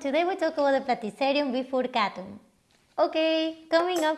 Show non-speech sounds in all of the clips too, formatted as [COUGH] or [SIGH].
today we talk about the Platycerium bifurcatum. Okay, coming up.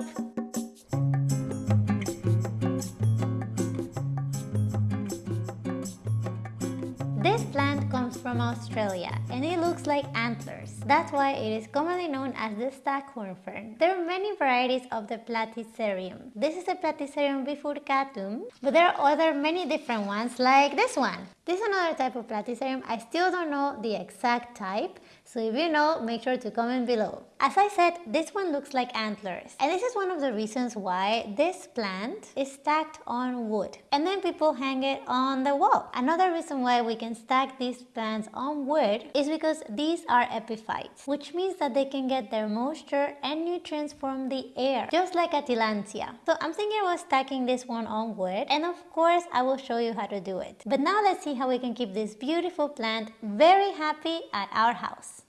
This plant comes from Australia and it looks like antlers. That's why it is commonly known as the staghorn fern. There are many varieties of the Platycerium. This is a Platycerium bifurcatum, but there are other many different ones like this one. This is another type of Platycerium. I still don't know the exact type, so if you know, make sure to comment below. As I said, this one looks like antlers. And this is one of the reasons why this plant is stacked on wood. And then people hang it on the wall. Another reason why we can stack these plants on wood is because these are epiphytes, which means that they can get their moisture and nutrients from the air, just like a tillandsia. So I'm thinking about stacking this one on wood. And of course, I will show you how to do it. But now let's see how we can keep this beautiful plant very happy at our house.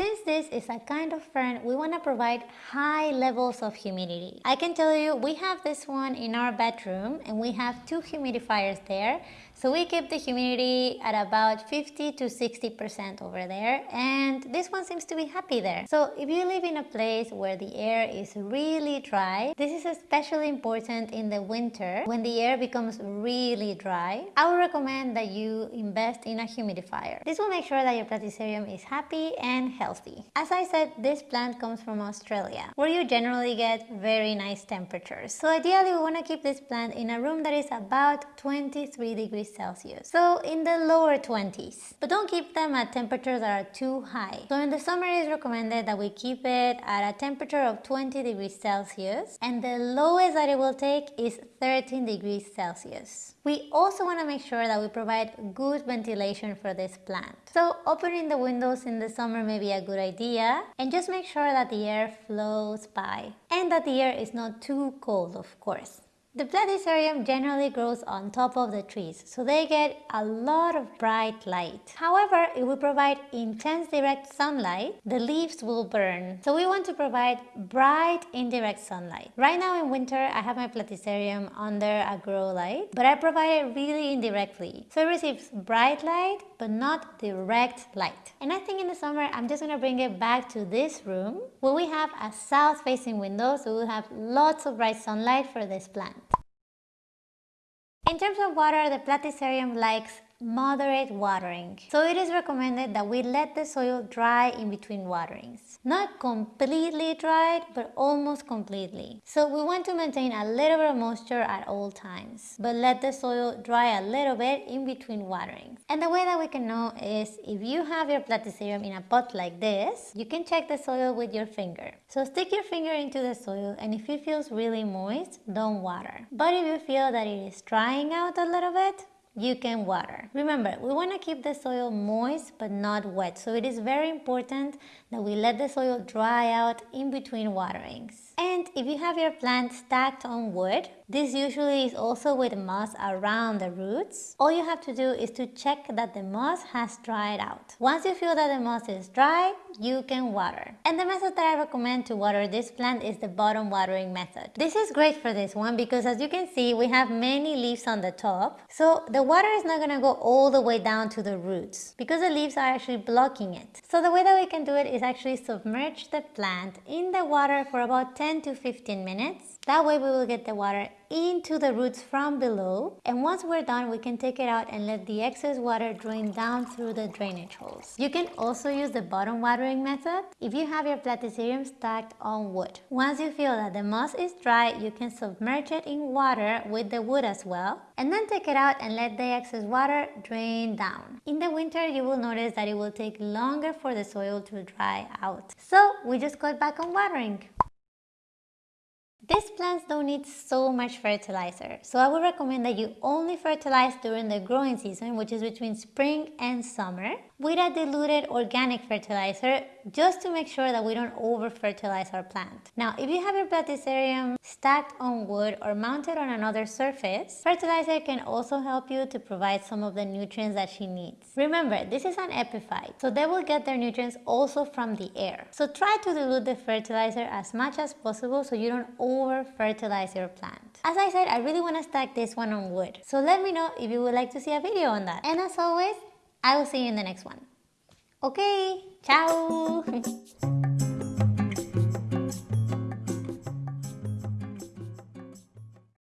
Since this is a kind of fern, we want to provide high levels of humidity. I can tell you we have this one in our bedroom and we have two humidifiers there so we keep the humidity at about 50 to 60% over there and this one seems to be happy there. So if you live in a place where the air is really dry, this is especially important in the winter when the air becomes really dry. I would recommend that you invest in a humidifier. This will make sure that your platycerium is happy and healthy. As I said, this plant comes from Australia where you generally get very nice temperatures. So ideally we want to keep this plant in a room that is about 23 degrees Celsius. So in the lower 20s. But don't keep them at temperatures that are too high. So in the summer it is recommended that we keep it at a temperature of 20 degrees Celsius and the lowest that it will take is 13 degrees Celsius. We also want to make sure that we provide good ventilation for this plant. So opening the windows in the summer may be a good idea and just make sure that the air flows by and that the air is not too cold of course. The Platycerium generally grows on top of the trees, so they get a lot of bright light. However, if we provide intense direct sunlight, the leaves will burn. So we want to provide bright indirect sunlight. Right now in winter, I have my Platycerium under a grow light, but I provide it really indirectly. So it receives bright light, but not direct light. And I think in the summer, I'm just gonna bring it back to this room where we have a south-facing window, so we'll have lots of bright sunlight for this plant. In terms of water, the Platycerium likes moderate watering. So it is recommended that we let the soil dry in between waterings. Not completely dried, but almost completely. So we want to maintain a little bit of moisture at all times, but let the soil dry a little bit in between waterings. And the way that we can know is if you have your platycerium in a pot like this, you can check the soil with your finger. So stick your finger into the soil and if it feels really moist, don't water. But if you feel that it is drying out a little bit, you can water. Remember, we want to keep the soil moist but not wet. So it is very important that we let the soil dry out in between waterings. And if you have your plant stacked on wood, this usually is also with moss around the roots. All you have to do is to check that the moss has dried out. Once you feel that the moss is dry, you can water. And the method that I recommend to water this plant is the bottom watering method. This is great for this one because as you can see, we have many leaves on the top. So the water is not going to go all the way down to the roots because the leaves are actually blocking it. So the way that we can do it is actually submerge the plant in the water for about 10 10 to 15 minutes. That way we will get the water into the roots from below and once we're done we can take it out and let the excess water drain down through the drainage holes. You can also use the bottom watering method if you have your platycerium stacked on wood. Once you feel that the moss is dry you can submerge it in water with the wood as well and then take it out and let the excess water drain down. In the winter you will notice that it will take longer for the soil to dry out. So we just cut back on watering. These plants don't need so much fertilizer, so I would recommend that you only fertilize during the growing season, which is between spring and summer, with a diluted organic fertilizer just to make sure that we don't over fertilize our plant. Now, if you have your platycerium stacked on wood or mounted on another surface, fertilizer can also help you to provide some of the nutrients that she needs. Remember, this is an epiphyte, so they will get their nutrients also from the air. So try to dilute the fertilizer as much as possible so you don't over fertilize your plant. As I said, I really want to stack this one on wood. So let me know if you would like to see a video on that. And as always, I will see you in the next one. Okay, ciao! [LAUGHS]